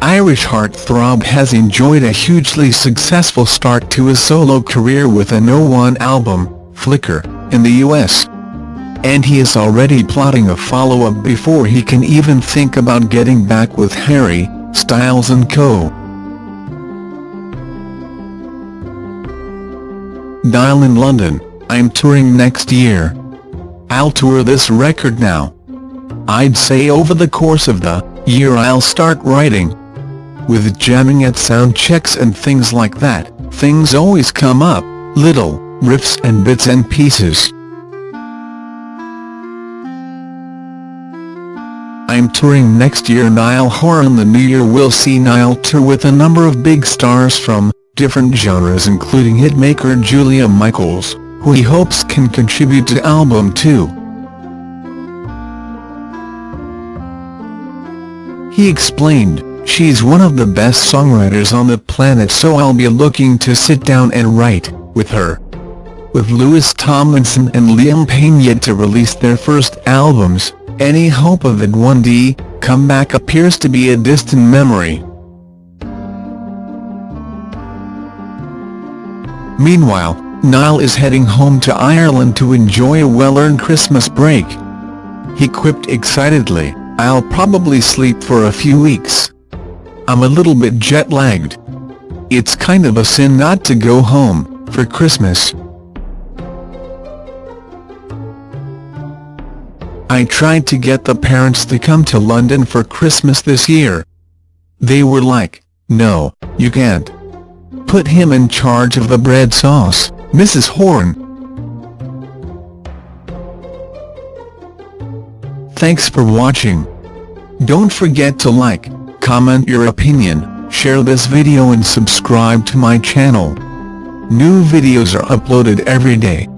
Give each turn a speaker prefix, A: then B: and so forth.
A: Irish heartthrob has enjoyed a hugely successful start to his solo career with a No 1 album, Flicker, in the US. And he is already plotting a follow-up before he can even think about getting back with Harry Styles and co. Dial in London, I'm touring next year. I'll tour this record now. I'd say over the course of the year I'll start writing. With jamming at sound checks and things like that, things always come up, little riffs and bits and pieces. I'm touring next year Niall Horan the new year we'll see Niall tour with a number of big stars from different genres including hitmaker Julia Michaels, who he hopes can contribute to album 2. He explained, she's one of the best songwriters on the planet so I'll be looking to sit down and write, with her. With Louis Tomlinson and Liam Payne yet to release their first albums, any hope of one day, comeback appears to be a distant memory. Meanwhile, Niall is heading home to Ireland to enjoy a well-earned Christmas break. He quipped excitedly, I'll probably sleep for a few weeks. I'm a little bit jet-lagged. It's kind of a sin not to go home, for Christmas. I tried to get the parents to come to London for Christmas this year. They were like, no, you can't. Put him in charge of the bread sauce, Mrs. Horan. Thanks for watching. Don't forget to like, comment your opinion, share this video and subscribe to my channel. New videos are uploaded every day.